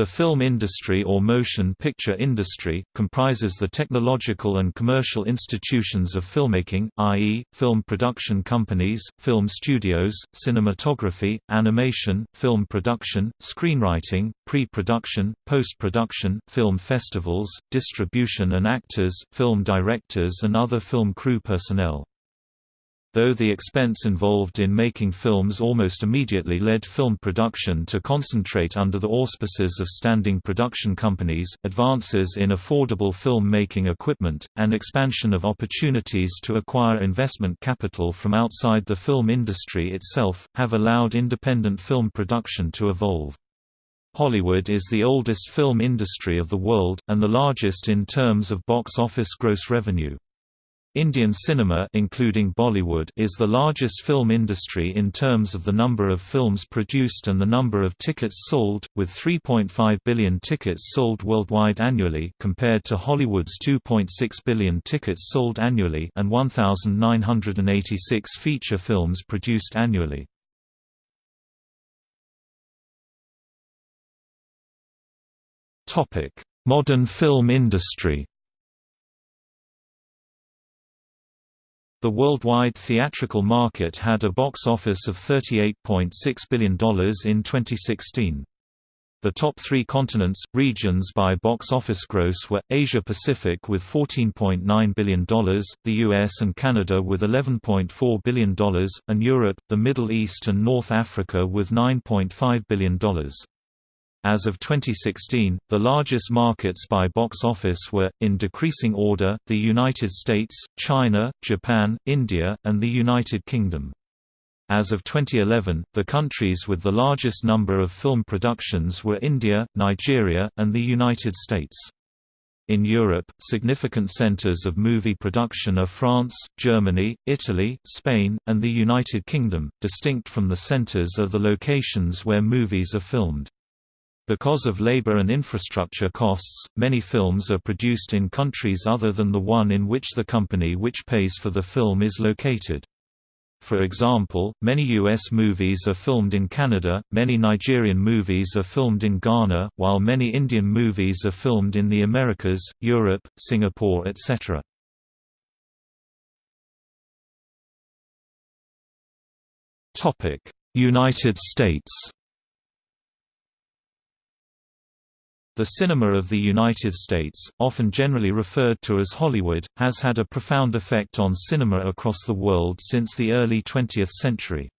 The film industry or motion picture industry, comprises the technological and commercial institutions of filmmaking, i.e., film production companies, film studios, cinematography, animation, film production, screenwriting, pre-production, post-production, film festivals, distribution and actors, film directors and other film crew personnel. Though the expense involved in making films almost immediately led film production to concentrate under the auspices of standing production companies, advances in affordable film-making equipment, and expansion of opportunities to acquire investment capital from outside the film industry itself, have allowed independent film production to evolve. Hollywood is the oldest film industry of the world, and the largest in terms of box office gross revenue. Indian cinema including Bollywood is the largest film industry in terms of the number of films produced and the number of tickets sold, with 3.5 billion tickets sold worldwide annually compared to Hollywood's 2.6 billion tickets sold annually and 1,986 feature films produced annually. Modern film industry The worldwide theatrical market had a box office of $38.6 billion in 2016. The top three continents, regions by box office gross were, Asia-Pacific with $14.9 billion, the US and Canada with $11.4 billion, and Europe, the Middle East and North Africa with $9.5 billion. As of 2016, the largest markets by box office were, in decreasing order, the United States, China, Japan, India, and the United Kingdom. As of 2011, the countries with the largest number of film productions were India, Nigeria, and the United States. In Europe, significant centers of movie production are France, Germany, Italy, Spain, and the United Kingdom. Distinct from the centers are the locations where movies are filmed. Because of labor and infrastructure costs, many films are produced in countries other than the one in which the company which pays for the film is located. For example, many U.S. movies are filmed in Canada, many Nigerian movies are filmed in Ghana, while many Indian movies are filmed in the Americas, Europe, Singapore etc. United States The cinema of the United States, often generally referred to as Hollywood, has had a profound effect on cinema across the world since the early 20th century.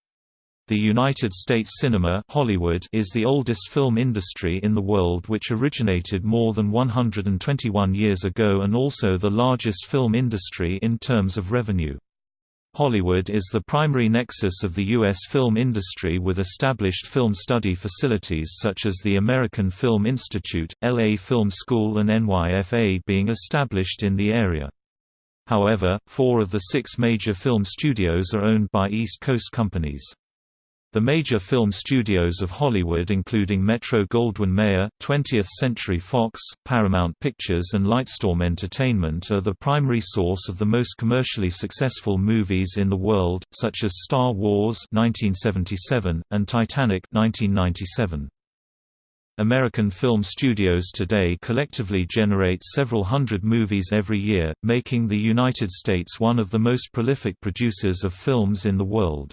The United States cinema Hollywood is the oldest film industry in the world which originated more than 121 years ago and also the largest film industry in terms of revenue. Hollywood is the primary nexus of the U.S. film industry with established film study facilities such as the American Film Institute, LA Film School and NYFA being established in the area. However, four of the six major film studios are owned by East Coast companies. The major film studios of Hollywood including Metro-Goldwyn-Mayer, 20th Century Fox, Paramount Pictures and Lightstorm Entertainment are the primary source of the most commercially successful movies in the world, such as Star Wars 1977, and Titanic 1997. American film studios today collectively generate several hundred movies every year, making the United States one of the most prolific producers of films in the world.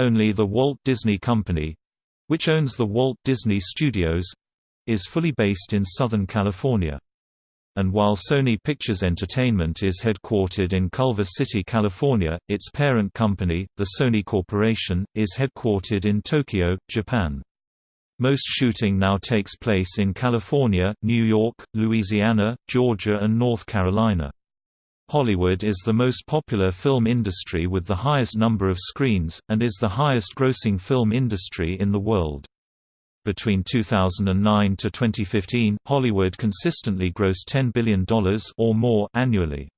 Only the Walt Disney Company—which owns the Walt Disney Studios—is fully based in Southern California. And while Sony Pictures Entertainment is headquartered in Culver City, California, its parent company, the Sony Corporation, is headquartered in Tokyo, Japan. Most shooting now takes place in California, New York, Louisiana, Georgia and North Carolina. Hollywood is the most popular film industry with the highest number of screens, and is the highest-grossing film industry in the world. Between 2009 to 2015, Hollywood consistently grossed $10 billion or more annually.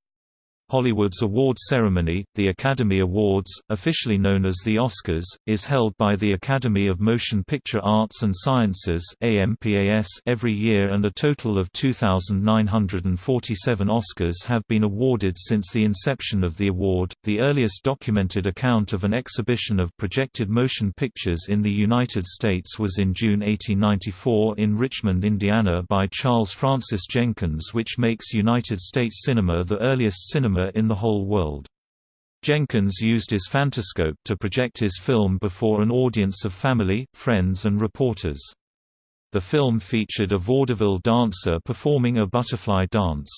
Hollywood's award ceremony, the Academy Awards, officially known as the Oscars, is held by the Academy of Motion Picture Arts and Sciences every year and a total of 2,947 Oscars have been awarded since the inception of the award. The earliest documented account of an exhibition of projected motion pictures in the United States was in June 1894 in Richmond, Indiana by Charles Francis Jenkins which makes United States cinema the earliest cinema in the whole world. Jenkins used his phantoscope to project his film before an audience of family, friends and reporters. The film featured a vaudeville dancer performing a butterfly dance.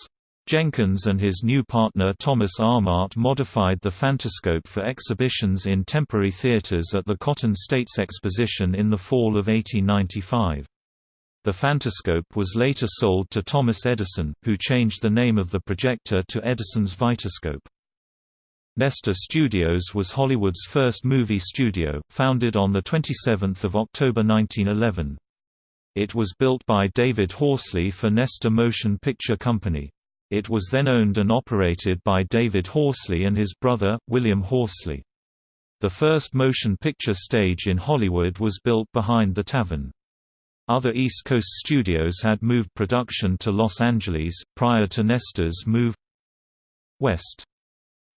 Jenkins and his new partner Thomas Armat modified the phantoscope for exhibitions in temporary theaters at the Cotton States Exposition in the fall of 1895. The phantoscope was later sold to Thomas Edison, who changed the name of the projector to Edison's Vitascope. Nestor Studios was Hollywood's first movie studio, founded on 27 October 1911. It was built by David Horsley for Nestor Motion Picture Company. It was then owned and operated by David Horsley and his brother, William Horsley. The first motion picture stage in Hollywood was built behind the tavern. Other East Coast studios had moved production to Los Angeles, prior to Nestor's move west.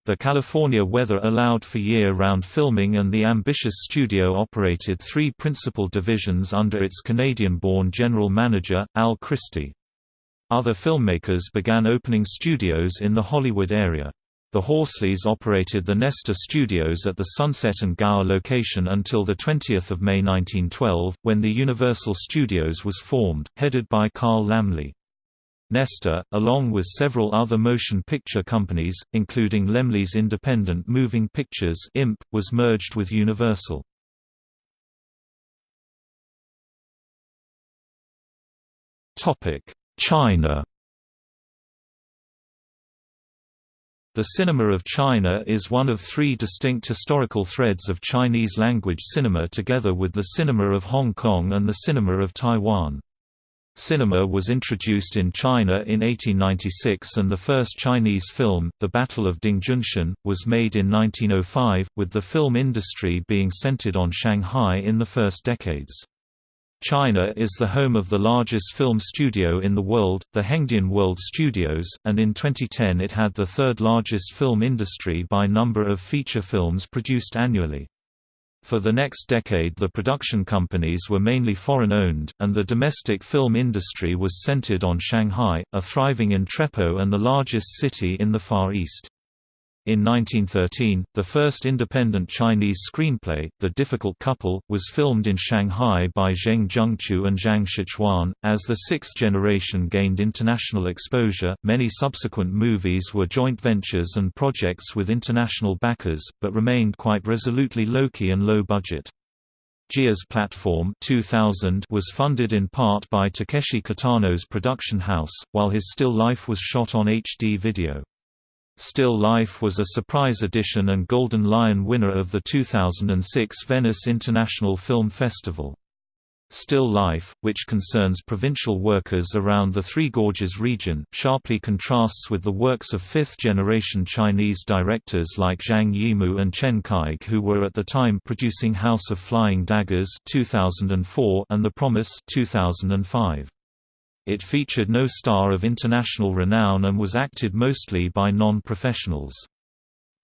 The California weather allowed for year-round filming and the ambitious studio operated three principal divisions under its Canadian-born general manager, Al Christie. Other filmmakers began opening studios in the Hollywood area. The Horsleys operated the Nestor Studios at the Sunset and Gower location until 20 May 1912, when the Universal Studios was formed, headed by Carl Laemmle. Nestor, along with several other motion picture companies, including Laemmle's Independent Moving Pictures IMP, was merged with Universal. Topic: China The cinema of China is one of three distinct historical threads of Chinese-language cinema together with the cinema of Hong Kong and the cinema of Taiwan. Cinema was introduced in China in 1896 and the first Chinese film, The Battle of Dingjunshan, was made in 1905, with the film industry being centered on Shanghai in the first decades. China is the home of the largest film studio in the world, the Hengdian World Studios, and in 2010 it had the third largest film industry by number of feature films produced annually. For the next decade the production companies were mainly foreign-owned, and the domestic film industry was centered on Shanghai, a thriving entrepot and the largest city in the Far East. In 1913, the first independent Chinese screenplay, The Difficult Couple, was filmed in Shanghai by Zheng Zhengqiu and Zhang Shichuan. As the sixth generation gained international exposure, many subsequent movies were joint ventures and projects with international backers, but remained quite resolutely low-key and low-budget. Jia's Platform 2000 was funded in part by Takeshi Kitano's production house, while his still life was shot on HD video. Still Life was a surprise edition and Golden Lion winner of the 2006 Venice International Film Festival. Still Life, which concerns provincial workers around the Three Gorges region, sharply contrasts with the works of fifth-generation Chinese directors like Zhang Yimou and Chen Kaige who were at the time producing House of Flying Daggers 2004 and The Promise 2005. It featured no star of international renown and was acted mostly by non-professionals.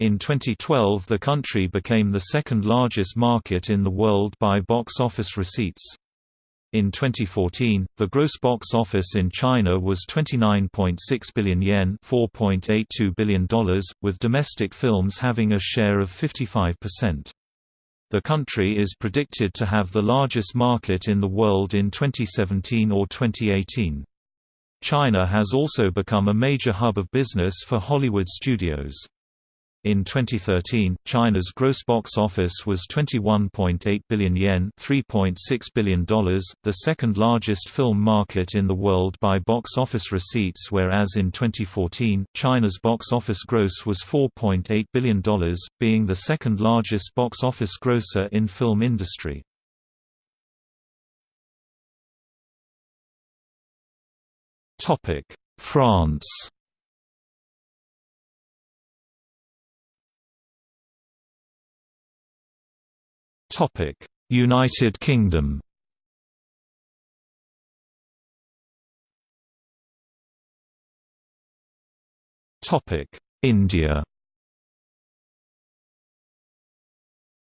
In 2012 the country became the second largest market in the world by box office receipts. In 2014, the gross box office in China was 29.6 billion yen $4.82 billion, with domestic films having a share of 55%. The country is predicted to have the largest market in the world in 2017 or 2018. China has also become a major hub of business for Hollywood studios. In 2013, China's gross box office was 21.8 billion yen $3.6 billion, the second largest film market in the world by box office receipts whereas in 2014, China's box office gross was $4.8 billion, being the second largest box office grosser in film industry. France United Kingdom India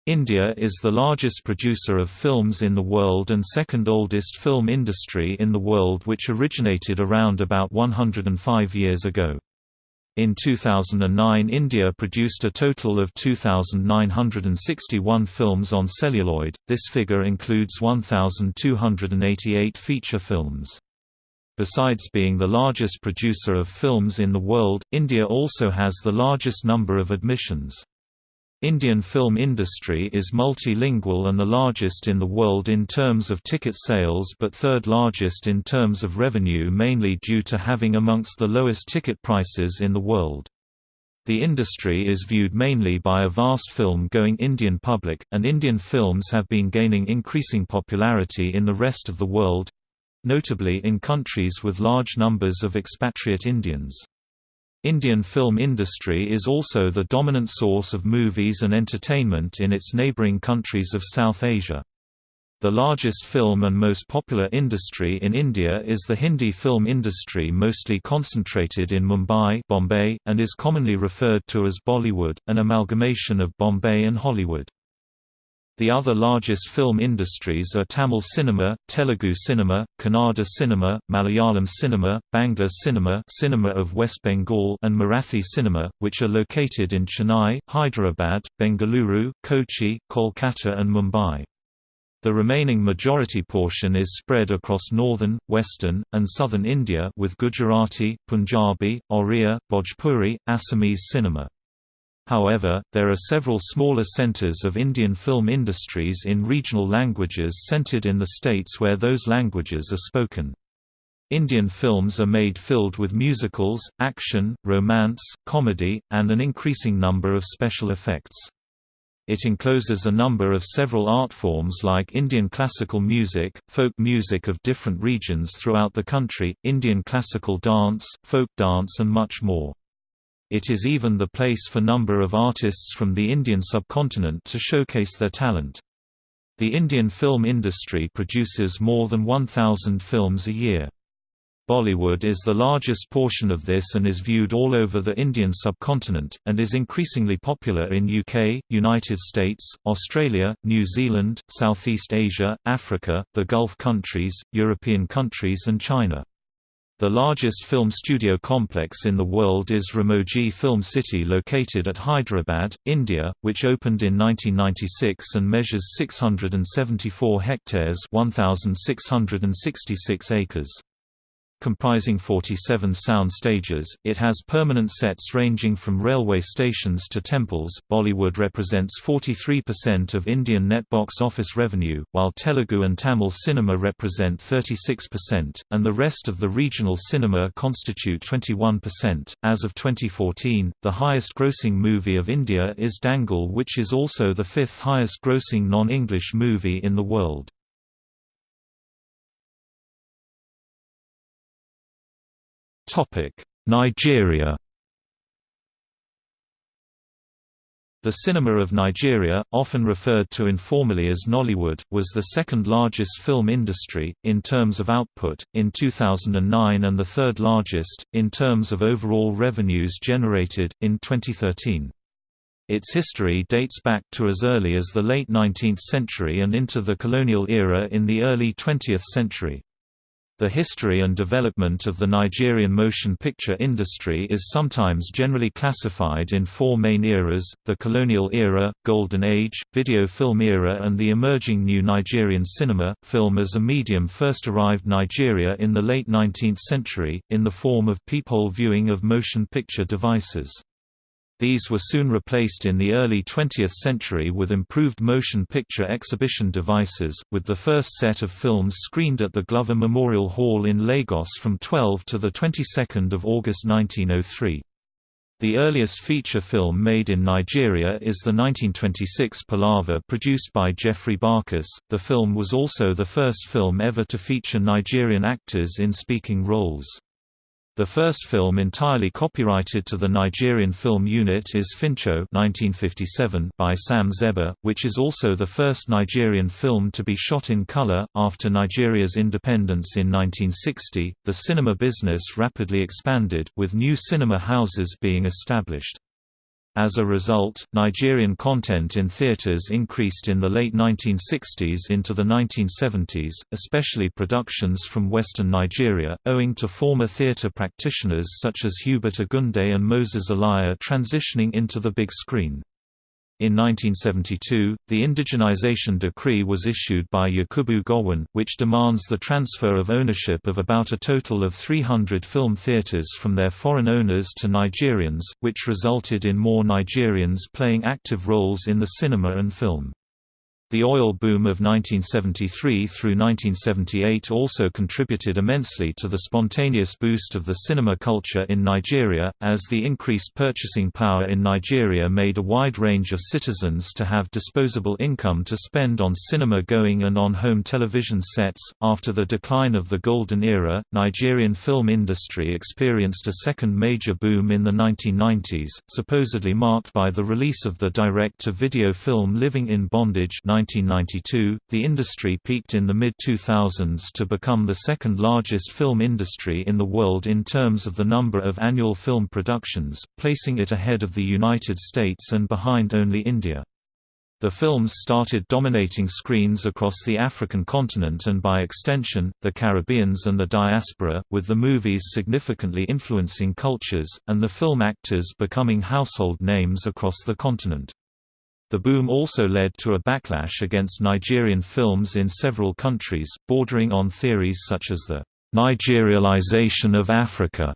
India is the largest producer of films in the world and second oldest film industry in the world which originated around about 105 years ago. In 2009 India produced a total of 2,961 films on celluloid, this figure includes 1,288 feature films. Besides being the largest producer of films in the world, India also has the largest number of admissions. Indian film industry is multilingual and the largest in the world in terms of ticket sales but third largest in terms of revenue mainly due to having amongst the lowest ticket prices in the world. The industry is viewed mainly by a vast film-going Indian public, and Indian films have been gaining increasing popularity in the rest of the world—notably in countries with large numbers of expatriate Indians. Indian film industry is also the dominant source of movies and entertainment in its neighbouring countries of South Asia. The largest film and most popular industry in India is the Hindi film industry mostly concentrated in Mumbai Bombay, and is commonly referred to as Bollywood, an amalgamation of Bombay and Hollywood. The other largest film industries are Tamil cinema, Telugu cinema, Kannada cinema, Malayalam cinema, Bangla cinema cinema of West Bengal and Marathi cinema, which are located in Chennai, Hyderabad, Bengaluru, Kochi, Kolkata and Mumbai. The remaining majority portion is spread across northern, western, and southern India with Gujarati, Punjabi, Oriya, Bhojpuri, Assamese cinema. However, there are several smaller centers of Indian film industries in regional languages centered in the states where those languages are spoken. Indian films are made filled with musicals, action, romance, comedy, and an increasing number of special effects. It encloses a number of several art forms like Indian classical music, folk music of different regions throughout the country, Indian classical dance, folk dance and much more. It is even the place for number of artists from the Indian subcontinent to showcase their talent. The Indian film industry produces more than 1,000 films a year. Bollywood is the largest portion of this and is viewed all over the Indian subcontinent, and is increasingly popular in UK, United States, Australia, New Zealand, Southeast Asia, Africa, the Gulf countries, European countries and China. The largest film studio complex in the world is Ramoji Film City located at Hyderabad, India, which opened in 1996 and measures 674 hectares 1,666 acres. Comprising 47 sound stages, it has permanent sets ranging from railway stations to temples. Bollywood represents 43% of Indian net box office revenue, while Telugu and Tamil cinema represent 36%, and the rest of the regional cinema constitute 21%. As of 2014, the highest grossing movie of India is Dangal, which is also the fifth highest grossing non English movie in the world. Nigeria The cinema of Nigeria, often referred to informally as Nollywood, was the second largest film industry, in terms of output, in 2009 and the third largest, in terms of overall revenues generated, in 2013. Its history dates back to as early as the late 19th century and into the colonial era in the early 20th century. The history and development of the Nigerian motion picture industry is sometimes generally classified in four main eras, the colonial era, golden age, video film era and the emerging new Nigerian cinema. Film as a medium first arrived Nigeria in the late 19th century, in the form of peephole viewing of motion picture devices. These were soon replaced in the early 20th century with improved motion picture exhibition devices, with the first set of films screened at the Glover Memorial Hall in Lagos from 12 to the 22nd of August 1903. The earliest feature film made in Nigeria is the 1926 Palaver produced by Geoffrey Barkas. The film was also the first film ever to feature Nigerian actors in speaking roles. The first film entirely copyrighted to the Nigerian film unit is Fincho 1957 by Sam Zebba, which is also the first Nigerian film to be shot in color. After Nigeria's independence in 1960, the cinema business rapidly expanded, with new cinema houses being established. As a result, Nigerian content in theaters increased in the late 1960s into the 1970s, especially productions from western Nigeria, owing to former theater practitioners such as Hubert Ogunde and Moses Olaiya transitioning into the big screen. In 1972, the indigenization decree was issued by Yakubu Gowon, which demands the transfer of ownership of about a total of 300 film theaters from their foreign owners to Nigerians, which resulted in more Nigerians playing active roles in the cinema and film. The oil boom of 1973 through 1978 also contributed immensely to the spontaneous boost of the cinema culture in Nigeria, as the increased purchasing power in Nigeria made a wide range of citizens to have disposable income to spend on cinema going and on home television sets. After the decline of the Golden Era, Nigerian film industry experienced a second major boom in the 1990s, supposedly marked by the release of the direct-to-video film Living in Bondage 1992, the industry peaked in the mid-2000s to become the second largest film industry in the world in terms of the number of annual film productions, placing it ahead of the United States and behind only India. The films started dominating screens across the African continent and by extension, the Caribbeans and the diaspora, with the movies significantly influencing cultures, and the film actors becoming household names across the continent. The boom also led to a backlash against Nigerian films in several countries, bordering on theories such as the Nigerialization of Africa.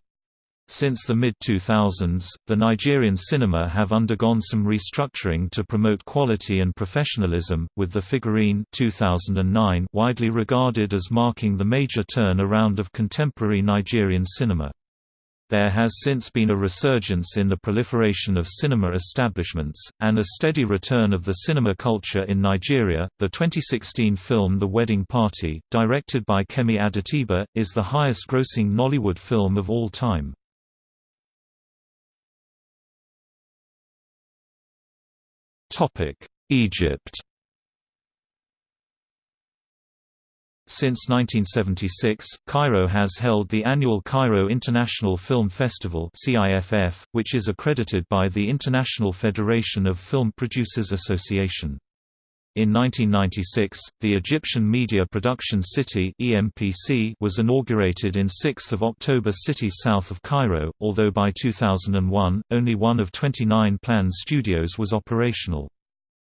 Since the mid-2000s, the Nigerian cinema have undergone some restructuring to promote quality and professionalism, with The Figurine 2009 widely regarded as marking the major turn around of contemporary Nigerian cinema. There has since been a resurgence in the proliferation of cinema establishments, and a steady return of the cinema culture in Nigeria. The 2016 film The Wedding Party, directed by Kemi Adetiba, is the highest grossing Nollywood film of all time. Egypt Since 1976, Cairo has held the annual Cairo International Film Festival which is accredited by the International Federation of Film Producers Association. In 1996, the Egyptian Media Production City (EMPC) was inaugurated in 6 October city south of Cairo, although by 2001, only one of 29 planned studios was operational.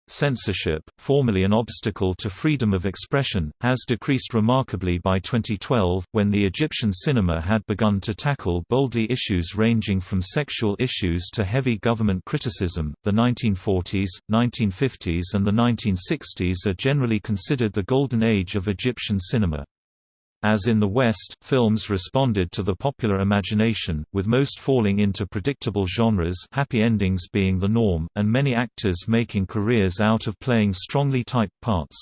Censorship, formerly an obstacle to freedom of expression, has decreased remarkably by 2012, when the Egyptian cinema had begun to tackle boldly issues ranging from sexual issues to heavy government criticism. The 1940s, 1950s, and the 1960s are generally considered the golden age of Egyptian cinema. As in the West, films responded to the popular imagination, with most falling into predictable genres happy endings being the norm, and many actors making careers out of playing strongly typed parts.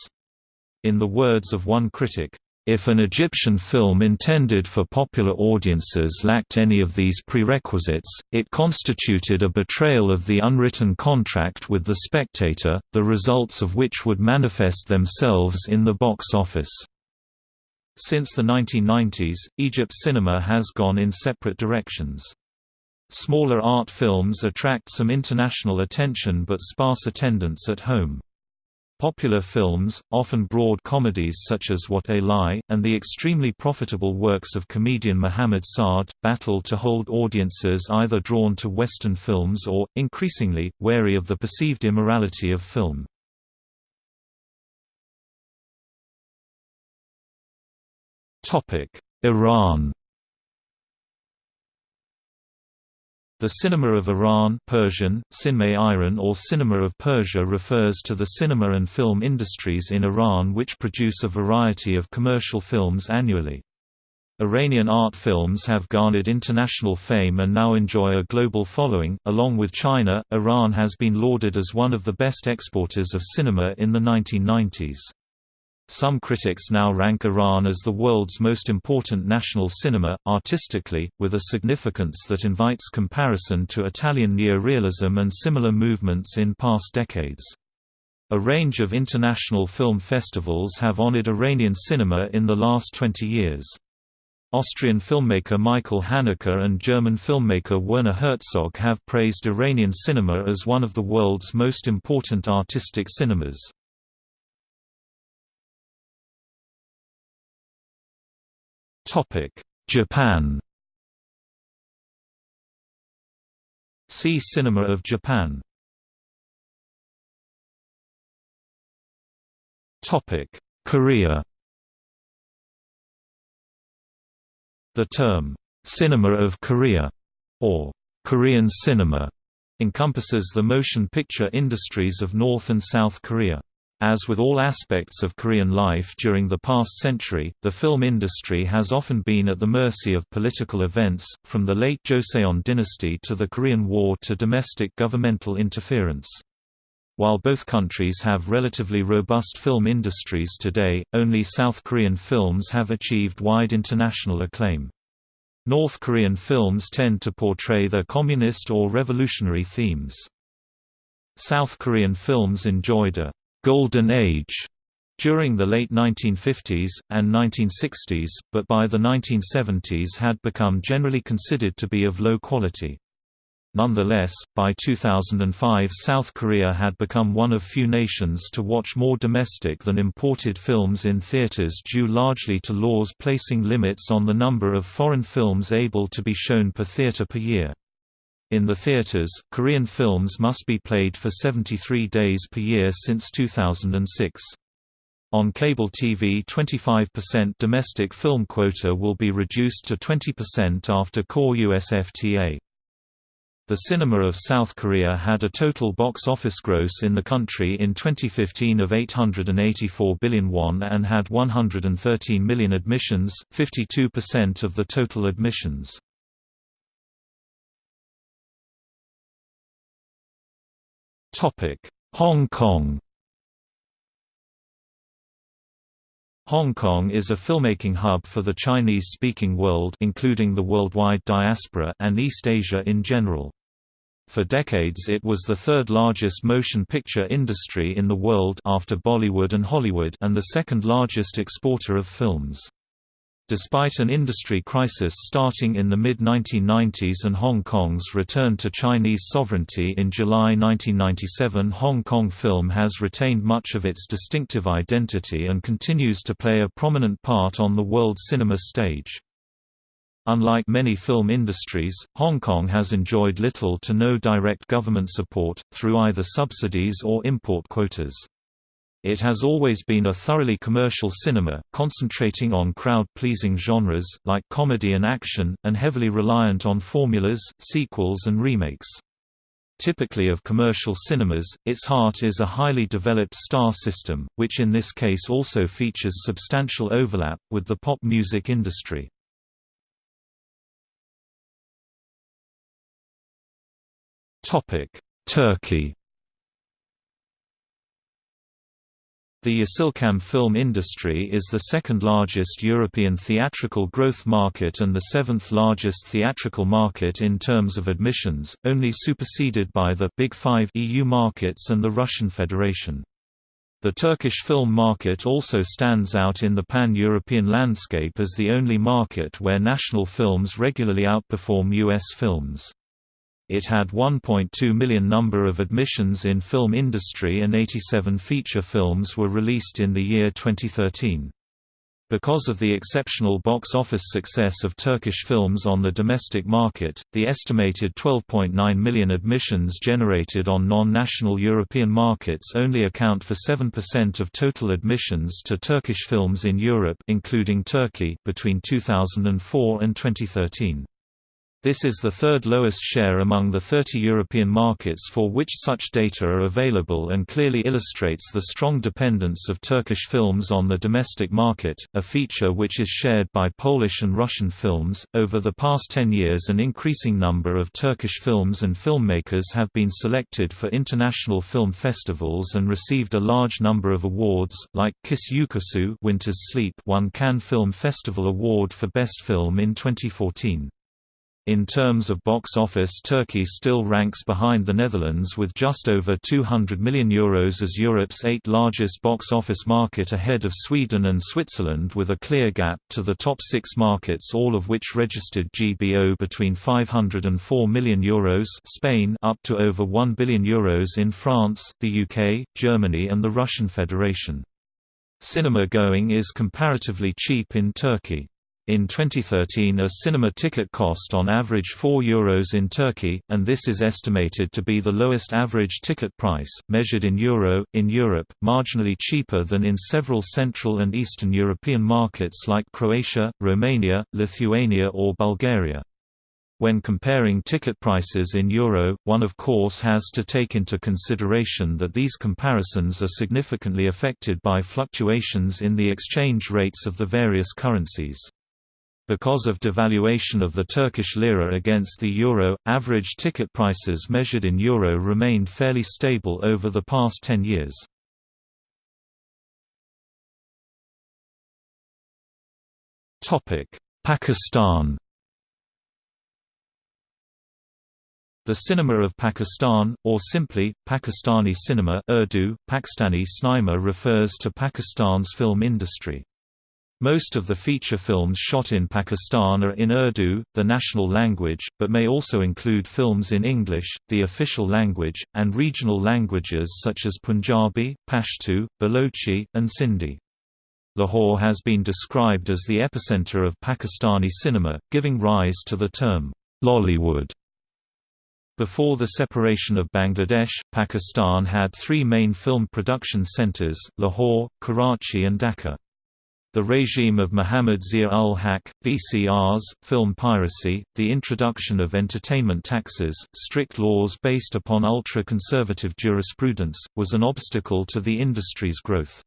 In the words of one critic, if an Egyptian film intended for popular audiences lacked any of these prerequisites, it constituted a betrayal of the unwritten contract with the spectator, the results of which would manifest themselves in the box office. Since the 1990s, Egypt cinema has gone in separate directions. Smaller art films attract some international attention but sparse attendance at home. Popular films, often broad comedies such as What a Lie, and the extremely profitable works of comedian Mohammed Saad, battle to hold audiences either drawn to Western films or, increasingly, wary of the perceived immorality of film. Iran The cinema of Iran Persian, Iran or Cinema of Persia refers to the cinema and film industries in Iran which produce a variety of commercial films annually. Iranian art films have garnered international fame and now enjoy a global following. Along with China, Iran has been lauded as one of the best exporters of cinema in the 1990s. Some critics now rank Iran as the world's most important national cinema, artistically, with a significance that invites comparison to Italian neorealism and similar movements in past decades. A range of international film festivals have honored Iranian cinema in the last 20 years. Austrian filmmaker Michael Haneke and German filmmaker Werner Herzog have praised Iranian cinema as one of the world's most important artistic cinemas. Japan. See Cinema of Japan. Topic: Korea. The term, "'Cinema of Korea' or "'Korean cinema' encompasses the motion picture industries of North and South Korea. As with all aspects of Korean life during the past century, the film industry has often been at the mercy of political events, from the late Joseon dynasty to the Korean War to domestic governmental interference. While both countries have relatively robust film industries today, only South Korean films have achieved wide international acclaim. North Korean films tend to portray their communist or revolutionary themes. South Korean films enjoyed a «golden age» during the late 1950s, and 1960s, but by the 1970s had become generally considered to be of low quality. Nonetheless, by 2005 South Korea had become one of few nations to watch more domestic than imported films in theaters due largely to laws placing limits on the number of foreign films able to be shown per theater per year. In the theaters, Korean films must be played for 73 days per year since 2006. On cable TV 25% domestic film quota will be reduced to 20% after core USFTA. The cinema of South Korea had a total box office gross in the country in 2015 of 884 billion won and had 113 million admissions, 52% of the total admissions. Hong Kong Hong Kong is a filmmaking hub for the Chinese-speaking world including the worldwide diaspora and East Asia in general. For decades it was the third largest motion picture industry in the world after Bollywood and Hollywood and the second largest exporter of films. Despite an industry crisis starting in the mid-1990s and Hong Kong's return to Chinese sovereignty in July 1997 Hong Kong film has retained much of its distinctive identity and continues to play a prominent part on the world cinema stage. Unlike many film industries, Hong Kong has enjoyed little to no direct government support, through either subsidies or import quotas. It has always been a thoroughly commercial cinema, concentrating on crowd-pleasing genres, like comedy and action, and heavily reliant on formulas, sequels and remakes. Typically of commercial cinemas, its heart is a highly developed star system, which in this case also features substantial overlap, with the pop music industry. Turkey The Yeşilçam film industry is the second largest European theatrical growth market and the seventh largest theatrical market in terms of admissions, only superseded by the Big Five EU markets and the Russian Federation. The Turkish film market also stands out in the pan-European landscape as the only market where national films regularly outperform US films. It had 1.2 million number of admissions in film industry and 87 feature films were released in the year 2013. Because of the exceptional box office success of Turkish films on the domestic market, the estimated 12.9 million admissions generated on non-national European markets only account for 7% of total admissions to Turkish films in Europe including Turkey between 2004 and 2013. This is the third lowest share among the 30 European markets for which such data are available and clearly illustrates the strong dependence of Turkish films on the domestic market, a feature which is shared by Polish and Russian films. Over the past 10 years, an increasing number of Turkish films and filmmakers have been selected for international film festivals and received a large number of awards, like Kış Uykusu Winter's Sleep won Cannes Film Festival Award for Best Film in 2014. In terms of box office Turkey still ranks behind the Netherlands with just over €200 million Euros as Europe's eighth largest box office market ahead of Sweden and Switzerland with a clear gap to the top six markets all of which registered GBO between €504 million Euros Spain up to over €1 billion Euros in France, the UK, Germany and the Russian Federation. Cinema going is comparatively cheap in Turkey. In 2013 a cinema ticket cost on average €4 in Turkey, and this is estimated to be the lowest average ticket price, measured in euro, in Europe, marginally cheaper than in several Central and Eastern European markets like Croatia, Romania, Lithuania or Bulgaria. When comparing ticket prices in euro, one of course has to take into consideration that these comparisons are significantly affected by fluctuations in the exchange rates of the various currencies. Because of devaluation of the Turkish lira against the euro, average ticket prices measured in euro remained fairly stable over the past 10 years. Pakistan The cinema of Pakistan, or simply, Pakistani cinema Urdu, Pakistani cinema refers to Pakistan's film industry. Most of the feature films shot in Pakistan are in Urdu, the national language, but may also include films in English, the official language, and regional languages such as Punjabi, Pashto, Balochi, and Sindhi. Lahore has been described as the epicenter of Pakistani cinema, giving rise to the term, Lollywood. Before the separation of Bangladesh, Pakistan had three main film production centers, Lahore, Karachi and Dhaka. The regime of Muhammad Zia-ul-Haq, VCRs, film piracy, the introduction of entertainment taxes, strict laws based upon ultra-conservative jurisprudence, was an obstacle to the industry's growth.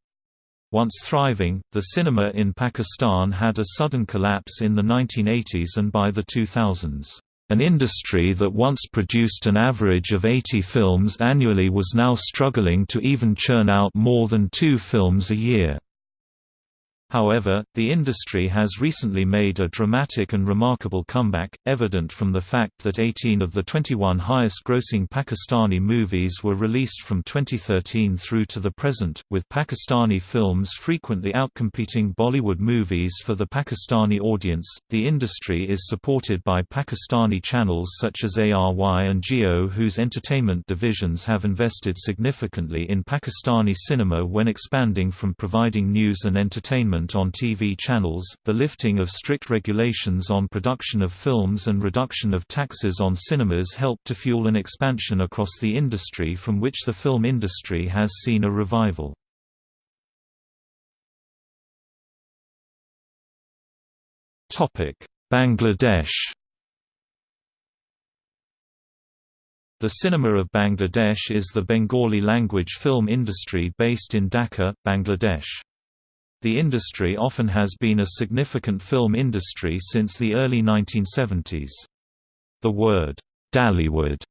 Once thriving, the cinema in Pakistan had a sudden collapse in the 1980s and by the 2000s. An industry that once produced an average of 80 films annually was now struggling to even churn out more than two films a year. However, the industry has recently made a dramatic and remarkable comeback, evident from the fact that 18 of the 21 highest-grossing Pakistani movies were released from 2013 through to the present, with Pakistani films frequently outcompeting Bollywood movies for the Pakistani audience. The industry is supported by Pakistani channels such as ARY and Geo whose entertainment divisions have invested significantly in Pakistani cinema when expanding from providing news and entertainment on TV channels, the lifting of strict regulations on production of films and reduction of taxes on cinemas helped to fuel an expansion across the industry from which the film industry has seen a revival. Bangladesh The cinema of Bangladesh is the Bengali language film industry based in Dhaka, Bangladesh. The industry often has been a significant film industry since the early 1970s. The word, Dhallywood,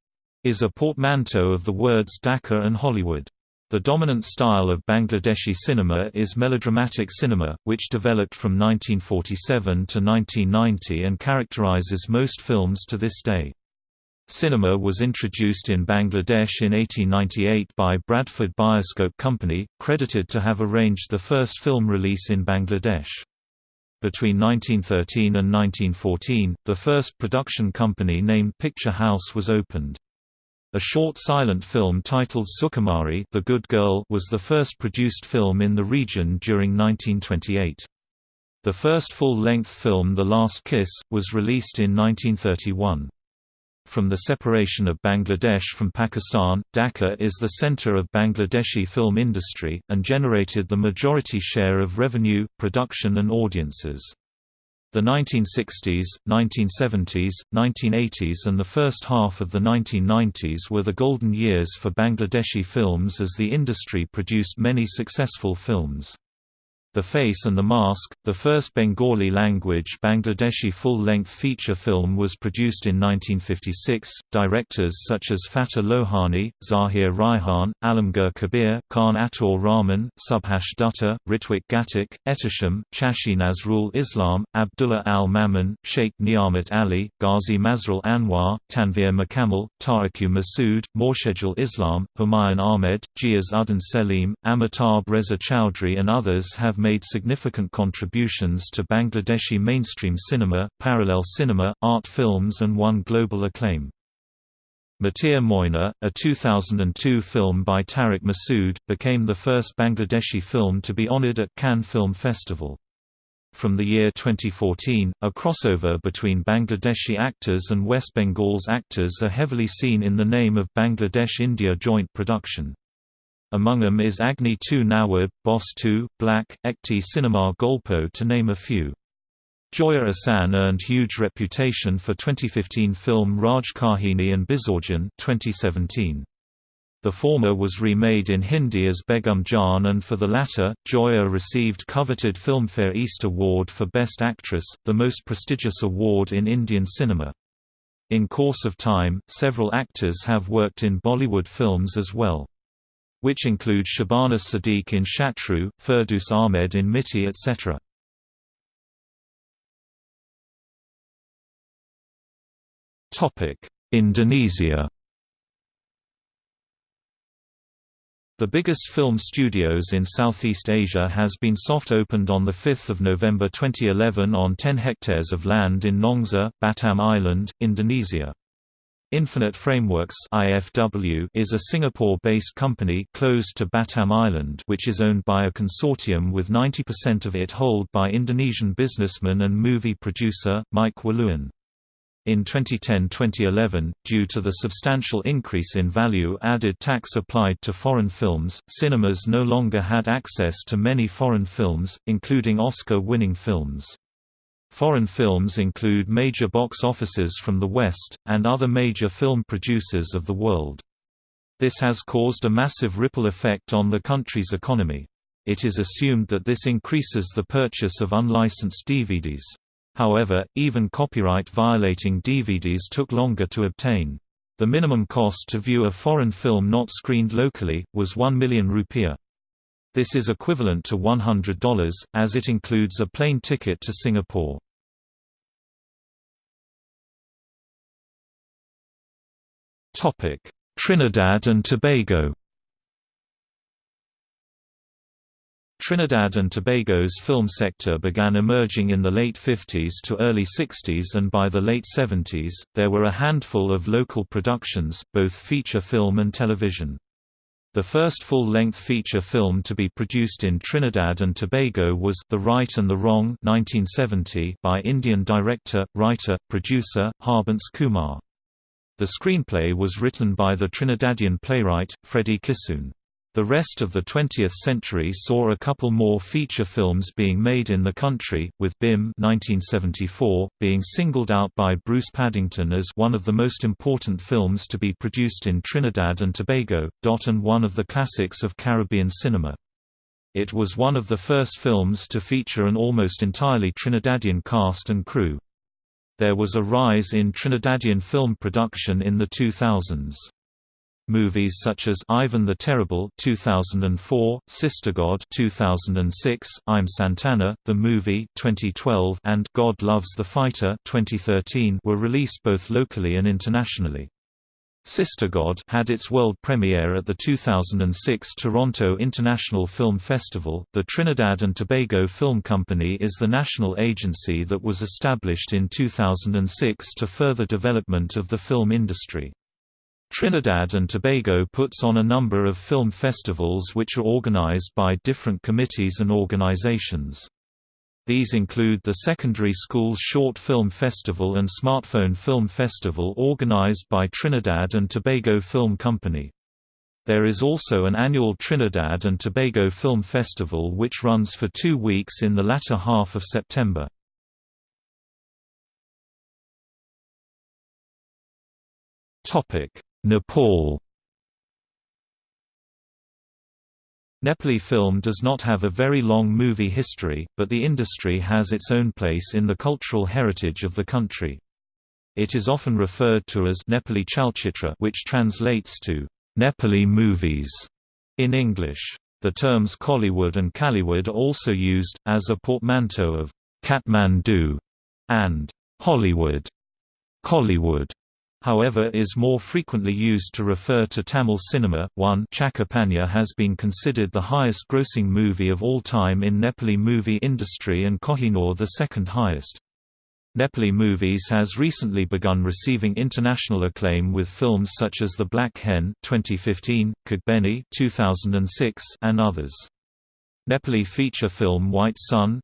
is a portmanteau of the words Dhaka and Hollywood. The dominant style of Bangladeshi cinema is melodramatic cinema, which developed from 1947 to 1990 and characterizes most films to this day. Cinema was introduced in Bangladesh in 1898 by Bradford Bioscope Company, credited to have arranged the first film release in Bangladesh. Between 1913 and 1914, the first production company named Picture House was opened. A short silent film titled Sukumari the Good Girl was the first produced film in the region during 1928. The first full-length film The Last Kiss, was released in 1931. From the separation of Bangladesh from Pakistan, Dhaka is the center of Bangladeshi film industry, and generated the majority share of revenue, production and audiences. The 1960s, 1970s, 1980s and the first half of the 1990s were the golden years for Bangladeshi films as the industry produced many successful films. The Face and the Mask, the first Bengali-language Bangladeshi full-length feature film was produced in 1956. Directors such as Fateh Lohani, Zahir Raihan, Alamgir Kabir, Khan Ataur Rahman, Subhash Dutta, Ritwik Ghatak, Ehtesham, Chashi Nazrul Islam, Abdullah Al-Mamun, Sheikh Niamat Ali, Ghazi Masrul Anwar, Tanveer Mukammal, Tariku Masood, Morshedul Islam, Humayun Ahmed, Gias Uddin Selim, Amitabh Reza Chowdhury and others have made significant contributions to Bangladeshi mainstream cinema, parallel cinema, art films and won global acclaim. Matir Moina, a 2002 film by Tariq Masood, became the first Bangladeshi film to be honored at Cannes Film Festival. From the year 2014, a crossover between Bangladeshi actors and West Bengal's actors are heavily seen in the name of Bangladesh-India joint production. Among them is Agni 2 Nawab, Boss 2, Black, Ekti Cinema Golpo to name a few. Joya Ahsan earned huge reputation for 2015 film Raj Kahini and Bizorjan 2017. The former was remade in Hindi as Begum Jaan and for the latter, Joya received coveted Filmfare East Award for Best Actress, the most prestigious award in Indian cinema. In course of time, several actors have worked in Bollywood films as well which include Shabana Sadiq in Shatru, Ferdous Ahmed in Mitti etc. Indonesia The biggest film studios in Southeast Asia has been soft-opened on 5 November 2011 on 10 hectares of land in Nongsa, Batam Island, Indonesia. Infinite Frameworks (IFW) is a Singapore-based company closed to Batam Island, which is owned by a consortium with 90% of it held by Indonesian businessman and movie producer Mike Wiluan. In 2010-2011, due to the substantial increase in value-added tax applied to foreign films, cinemas no longer had access to many foreign films, including Oscar-winning films. Foreign films include major box offices from the West, and other major film producers of the world. This has caused a massive ripple effect on the country's economy. It is assumed that this increases the purchase of unlicensed DVDs. However, even copyright-violating DVDs took longer to obtain. The minimum cost to view a foreign film not screened locally, was 1 million rupiah. This is equivalent to $100, as it includes a plane ticket to Singapore. Trinidad and Tobago Trinidad and Tobago's film sector began emerging in the late 50s to early 60s and by the late 70s, there were a handful of local productions, both feature film and television. The first full-length feature film to be produced in Trinidad and Tobago was The Right and the Wrong 1970 by Indian director, writer, producer, Harbans Kumar. The screenplay was written by the Trinidadian playwright, Freddie Kissoon. The rest of the 20th century saw a couple more feature films being made in the country, with BIM 1974, being singled out by Bruce Paddington as one of the most important films to be produced in Trinidad and Tobago, and one of the classics of Caribbean cinema. It was one of the first films to feature an almost entirely Trinidadian cast and crew. There was a rise in Trinidadian film production in the 2000s. Movies such as Ivan the Terrible 2004, Sister God 2006, I'm Santana, the movie 2012, and God Loves the Fighter 2013 were released both locally and internationally. Sister God had its world premiere at the 2006 Toronto International Film Festival. The Trinidad and Tobago Film Company is the national agency that was established in 2006 to further development of the film industry. Trinidad and Tobago puts on a number of film festivals which are organized by different committees and organizations. These include the Secondary Schools Short Film Festival and Smartphone Film Festival organized by Trinidad and Tobago Film Company. There is also an annual Trinidad and Tobago Film Festival which runs for two weeks in the latter half of September. Topic Nepal Nepali film does not have a very long movie history, but the industry has its own place in the cultural heritage of the country. It is often referred to as Nepali Chalchitra which translates to Nepali movies in English. The terms Kollywood and Kallywood are also used, as a portmanteau of Kathmandu and Hollywood. Kollywood however is more frequently used to refer to Tamil cinema. 1 Chhakka Panja has been considered the highest grossing movie of all time in Nepali movie industry and Kohinoor the second highest. Nepali movies has recently begun receiving international acclaim with films such as The Black Hen 2015, Kagbeni 2006 and others. Nepali feature film White Sun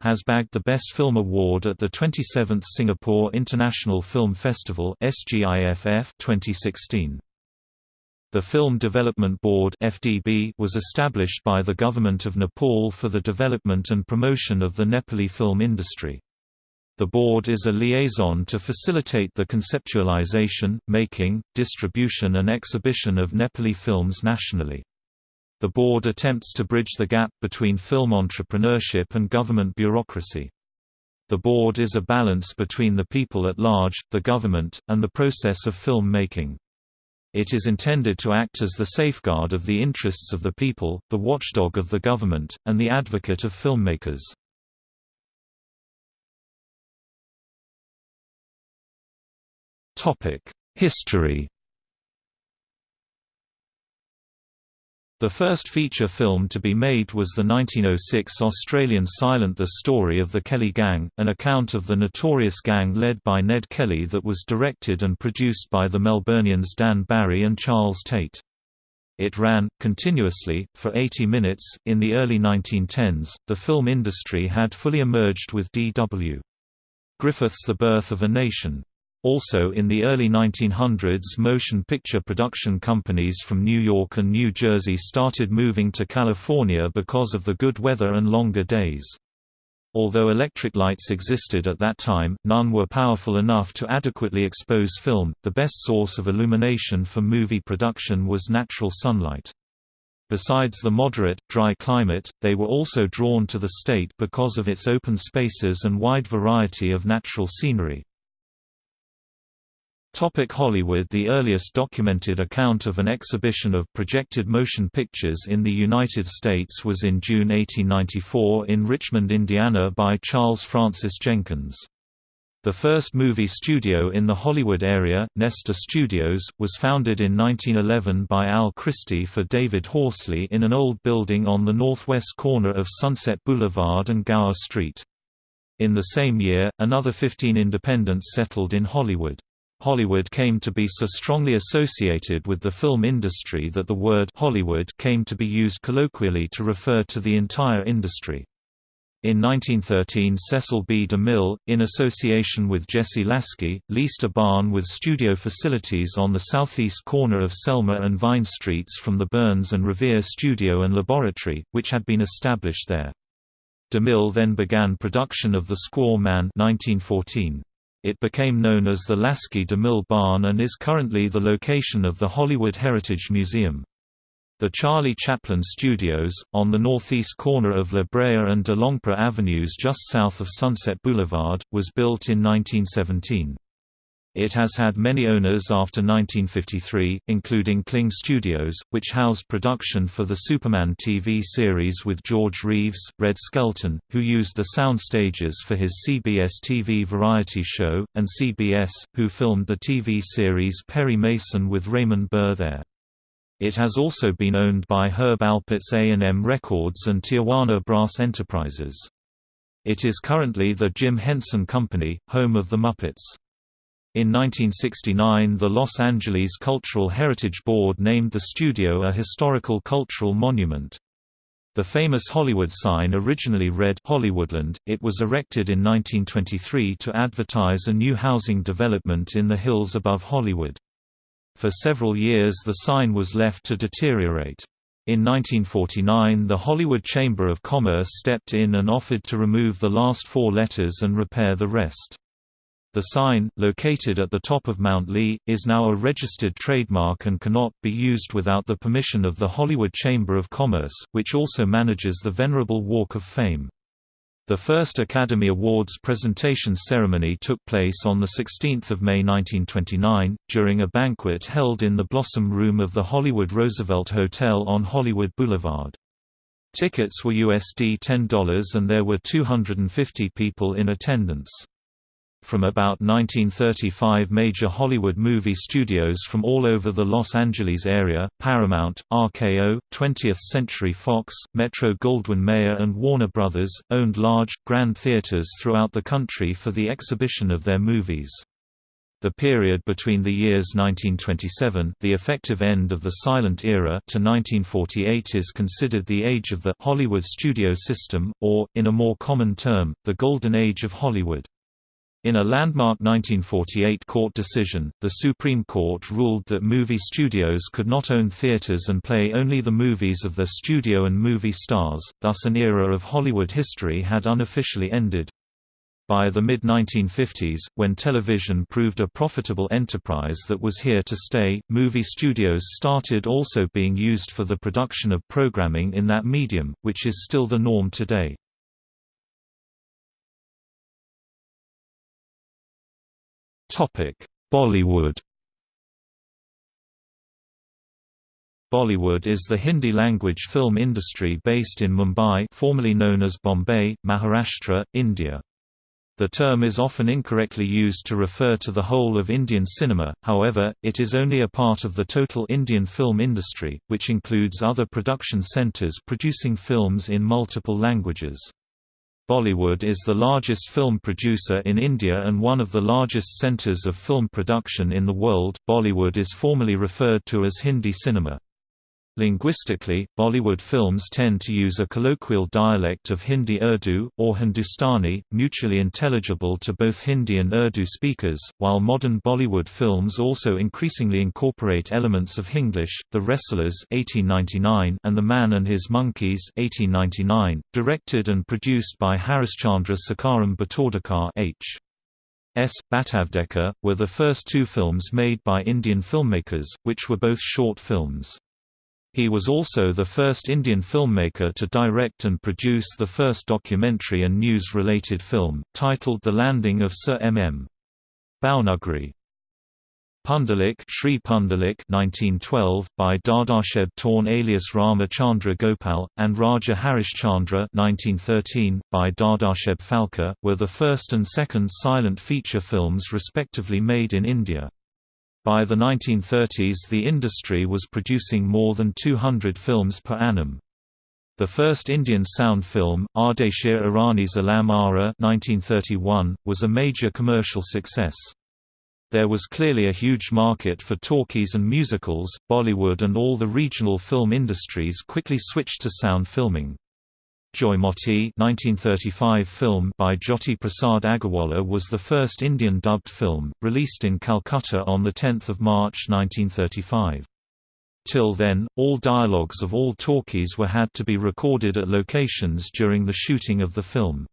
has bagged the Best Film Award at the 27th Singapore International Film Festival SGIFF 2016. The Film Development Board was established by the Government of Nepal for the development and promotion of the Nepali film industry. The board is a liaison to facilitate the conceptualization, making, distribution and exhibition of Nepali films nationally. The board attempts to bridge the gap between film entrepreneurship and government bureaucracy. The board is a balance between the people at large, the government, and the process of film making. It is intended to act as the safeguard of the interests of the people, the watchdog of the government, and the advocate of filmmakers. History The first feature film to be made was the 1906 Australian silent The Story of the Kelly Gang, an account of the notorious gang led by Ned Kelly that was directed and produced by the Melburnians Dan Barry and Charles Tait. It ran, continuously, for 80 minutes. In the early 1910s, the film industry had fully emerged with D.W. Griffith's The Birth of a Nation. Also in the early 1900s motion picture production companies from New York and New Jersey started moving to California because of the good weather and longer days. Although electric lights existed at that time, none were powerful enough to adequately expose film. The best source of illumination for movie production was natural sunlight. Besides the moderate, dry climate, they were also drawn to the state because of its open spaces and wide variety of natural scenery. Topic Hollywood The earliest documented account of an exhibition of projected motion pictures in the United States was in June 1894 in Richmond, Indiana by Charles Francis Jenkins. The first movie studio in the Hollywood area, Nestor Studios, was founded in 1911 by Al Christie for David Horsley in an old building on the northwest corner of Sunset Boulevard and Gower Street. In the same year, another 15 independents settled in Hollywood. Hollywood came to be so strongly associated with the film industry that the word Hollywood came to be used colloquially to refer to the entire industry. In 1913 Cecil B. DeMille, in association with Jesse Lasky, leased a barn with studio facilities on the southeast corner of Selma and Vine Streets from the Burns and Revier studio and laboratory, which had been established there. DeMille then began production of The Squaw Man 1914. It became known as the Lasky DeMille Barn and is currently the location of the Hollywood Heritage Museum. The Charlie Chaplin Studios, on the northeast corner of La Brea and de Longpre Avenues just south of Sunset Boulevard, was built in 1917. It has had many owners after 1953, including Kling Studios, which housed production for the Superman TV series with George Reeves, Red Skelton, who used the sound stages for his CBS TV variety show, and CBS, who filmed the TV series Perry Mason with Raymond Burr there. It has also been owned by Herb Alpert's A&M Records and Tijuana Brass Enterprises. It is currently the Jim Henson Company, home of the Muppets. In 1969 the Los Angeles Cultural Heritage Board named the studio a historical cultural monument. The famous Hollywood sign originally read Hollywoodland. It was erected in 1923 to advertise a new housing development in the hills above Hollywood. For several years the sign was left to deteriorate. In 1949 the Hollywood Chamber of Commerce stepped in and offered to remove the last four letters and repair the rest. The sign, located at the top of Mount Lee, is now a registered trademark and cannot be used without the permission of the Hollywood Chamber of Commerce, which also manages the Venerable Walk of Fame. The first Academy Awards presentation ceremony took place on 16 May 1929, during a banquet held in the Blossom Room of the Hollywood Roosevelt Hotel on Hollywood Boulevard. Tickets were USD $10 and there were 250 people in attendance. From about 1935 major Hollywood movie studios from all over the Los Angeles area, Paramount, RKO, 20th Century Fox, Metro-Goldwyn-Mayer and Warner Brothers, owned large, grand theaters throughout the country for the exhibition of their movies. The period between the years 1927 the effective end of the silent era to 1948 is considered the age of the Hollywood studio system, or, in a more common term, the Golden Age of Hollywood. In a landmark 1948 court decision, the Supreme Court ruled that movie studios could not own theaters and play only the movies of their studio and movie stars, thus an era of Hollywood history had unofficially ended. By the mid-1950s, when television proved a profitable enterprise that was here to stay, movie studios started also being used for the production of programming in that medium, which is still the norm today. Bollywood Bollywood is the Hindi-language film industry based in Mumbai formerly known as Bombay, Maharashtra, India. The term is often incorrectly used to refer to the whole of Indian cinema, however, it is only a part of the total Indian film industry, which includes other production centres producing films in multiple languages. Bollywood is the largest film producer in India and one of the largest centres of film production in the world. Bollywood is formally referred to as Hindi cinema. Linguistically, Bollywood films tend to use a colloquial dialect of Hindi-Urdu, or Hindustani, mutually intelligible to both Hindi and Urdu speakers, while modern Bollywood films also increasingly incorporate elements of Hinglish. The Wrestlers (1899) and The Man and His Monkeys (1899), directed and produced by Harishchandra Sakharam Bhatavdekar H. S. Bhatavdekar, were the first two films made by Indian filmmakers, which were both short films. He was also the first Indian filmmaker to direct and produce the first documentary and news-related film, titled The Landing of Sir M. M. Bhawnagri. Pundalik Shri Pundalik 1912, by Dadasaheb Torne alias Rama Chandra Gopal, and Raja Harishchandra 1913, by Dadasaheb Phalke, were the first and second silent feature films respectively made in India. By the 1930s the industry was producing more than 200 films per annum. The first Indian sound film, Ardeshir Irani's Alam Ara 1931, was a major commercial success. There was clearly a huge market for talkies and musicals. Bollywood and all the regional film industries quickly switched to sound filming. Joymoti 1935 film by Jyoti Prasad Agarwala was the first Indian dubbed film, released in Calcutta on 10 March 1935. Till then, all dialogues of all talkies were had to be recorded at locations during the shooting of the film.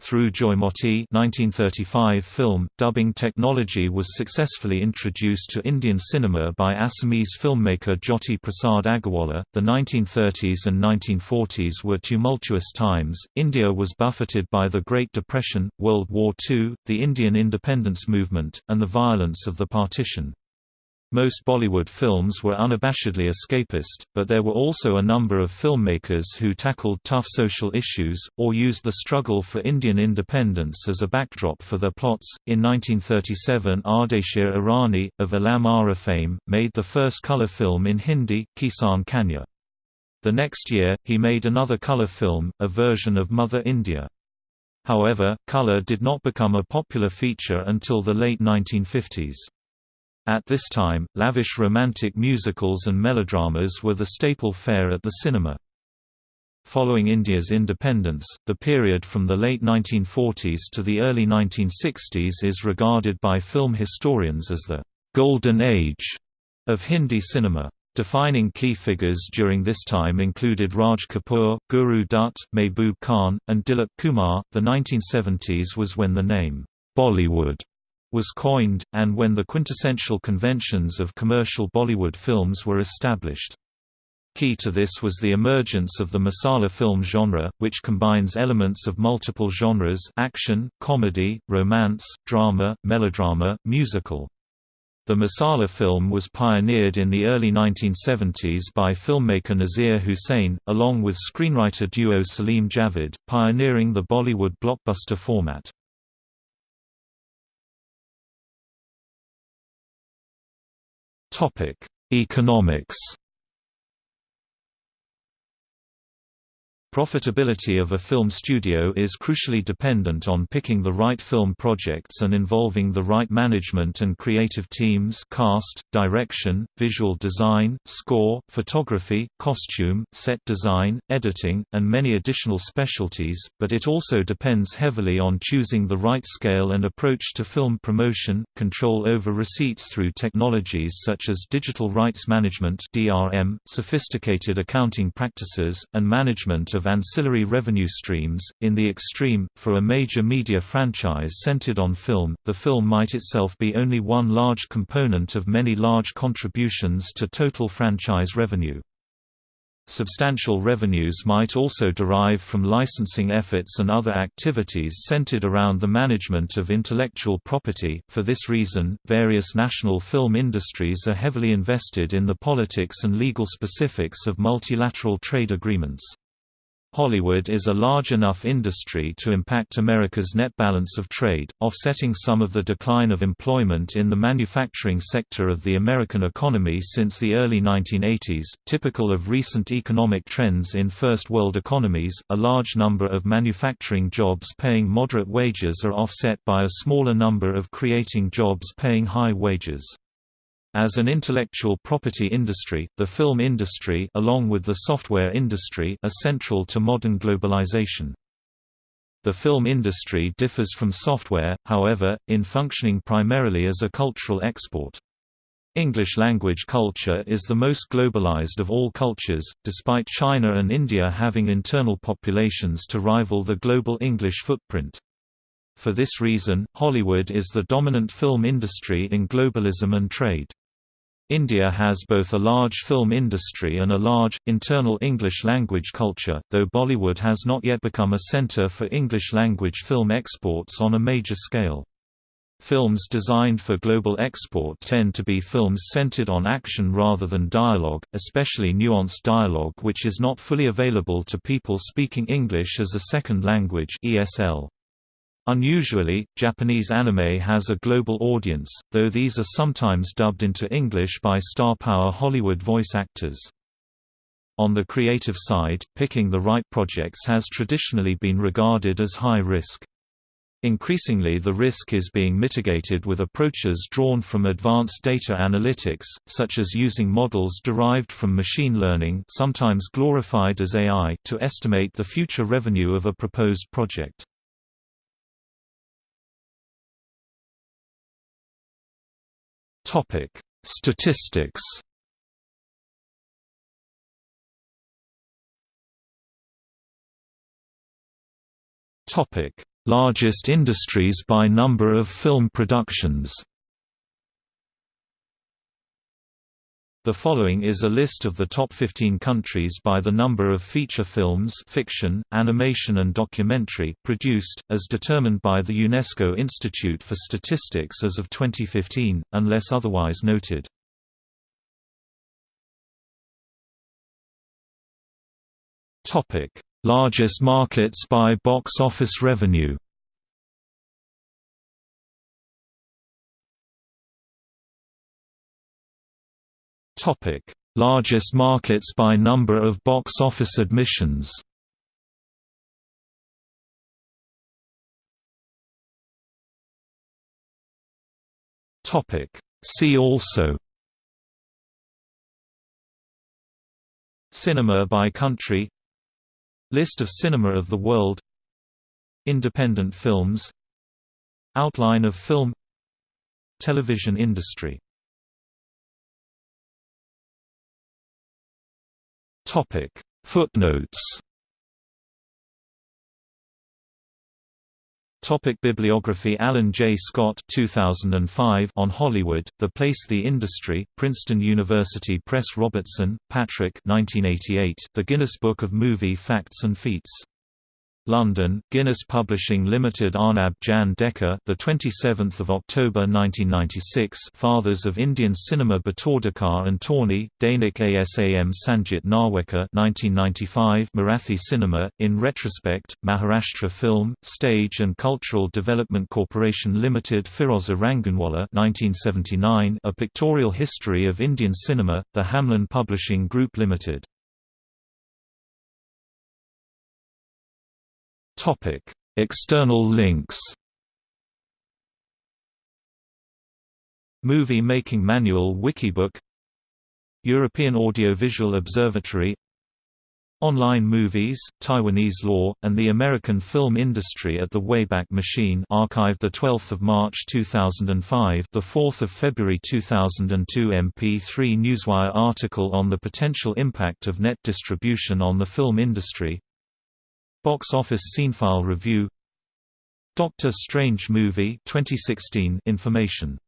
Through Joymoti 1935 film, dubbing technology was successfully introduced to Indian cinema by Assamese filmmaker Jyoti Prasad Agarwala. The 1930s and 1940s were tumultuous times. India was buffeted by the Great Depression, World War II, the Indian independence movement, and the violence of the partition. Most Bollywood films were unabashedly escapist, but there were also a number of filmmakers who tackled tough social issues, or used the struggle for Indian independence as a backdrop for their plots. In 1937, Ardeshir Irani, of Alam Ara fame, made the first colour film in Hindi, Kisan Kanya. The next year, he made another colour film, a version of Mother India. However, colour did not become a popular feature until the late 1950s. At this time, lavish romantic musicals and melodramas were the staple fare at the cinema. Following India's independence, the period from the late 1940s to the early 1960s is regarded by film historians as the «golden age» of Hindi cinema. Defining key figures during this time included Raj Kapoor, Guru Dutt, Mehboob Khan, and Dilip Kumar. The 1970s was when the name Bollywood was coined, and when the quintessential conventions of commercial Bollywood films were established. Key to this was the emergence of the masala film genre, which combines elements of multiple genres action, comedy, romance, drama, melodrama, musical. The masala film was pioneered in the early 1970s by filmmaker Naseer Hussain, along with screenwriter duo Salim Javed, pioneering the Bollywood blockbuster format. Topic: Economics. Profitability of a film studio is crucially dependent on picking the right film projects and involving the right management and creative teams cast, direction, visual design, score, photography, costume, set design, editing, and many additional specialties, but it also depends heavily on choosing the right scale and approach to film promotion, control over receipts through technologies such as digital rights management sophisticated accounting practices, and management of of ancillary revenue streams. In the extreme, for a major media franchise centered on film, the film might itself be only one large component of many large contributions to total franchise revenue. Substantial revenues might also derive from licensing efforts and other activities centered around the management of intellectual property. For this reason, various national film industries are heavily invested in the politics and legal specifics of multilateral trade agreements. Hollywood is a large enough industry to impact America's net balance of trade, offsetting some of the decline of employment in the manufacturing sector of the American economy since the early 1980s. Typical of recent economic trends in first world economies, a large number of manufacturing jobs paying moderate wages are offset by a smaller number of creating jobs paying high wages. As an intellectual property industry, the film industry along with the software industry are central to modern globalization. The film industry differs from software, however, in functioning primarily as a cultural export. English language culture is the most globalized of all cultures, despite China and India having internal populations to rival the global English footprint. For this reason, Hollywood is the dominant film industry in globalism and trade. India has both a large film industry and a large, internal English-language culture, though Bollywood has not yet become a centre for English-language film exports on a major scale. Films designed for global export tend to be films centered on action rather than dialogue, especially nuanced dialogue which is not fully available to people speaking English as a second language ESL. Unusually, Japanese anime has a global audience, though these are sometimes dubbed into English by star power Hollywood voice actors. On the creative side, picking the right projects has traditionally been regarded as high risk. Increasingly the risk is being mitigated with approaches drawn from advanced data analytics, such as using models derived from machine learning sometimes glorified as AI to estimate the future revenue of a proposed project. Topic: Statistics. Topic: Largest industries by number of film productions. The following is a list of the top 15 countries by the number of feature films fiction, animation and documentary produced, as determined by the UNESCO Institute for Statistics as of 2015, unless otherwise noted. Largest markets by box office revenue Topic: Largest markets by number of box office admissions. Topic: See also. Cinema by country. List of cinema of the world. Independent films. Outline of film. Television industry Topic Footnotes Topic bibliography Allen J. Scott 2005 on Hollywood, The Place The Industry, Princeton University Press Robertson, Patrick 1988, The Guinness Book of Movie Facts and Feats. London, Guinness Publishing Limited Arnab Jan Deka the 27th of October 1996 Fathers of Indian Cinema Bhatavdekar and Torney Dainik Asam Sanjit Narwekar 1995 Marathi Cinema in retrospect Maharashtra Film Stage and Cultural Development Corporation Limited Firoza Rangoonwalla 1979 A Pictorial History of Indian Cinema The Hamlyn Publishing Group Limited Topic: External links. Movie Making Manual Wikibook European Audiovisual Observatory Online Movies, Taiwanese Law, and the American Film Industry at the Wayback Machine archived 12 March 2005 4 February 2002 MP3 Newswire article on the potential impact of net distribution on the film industry Box Office Cinefile Review. Doctor Strange Movie 2016 information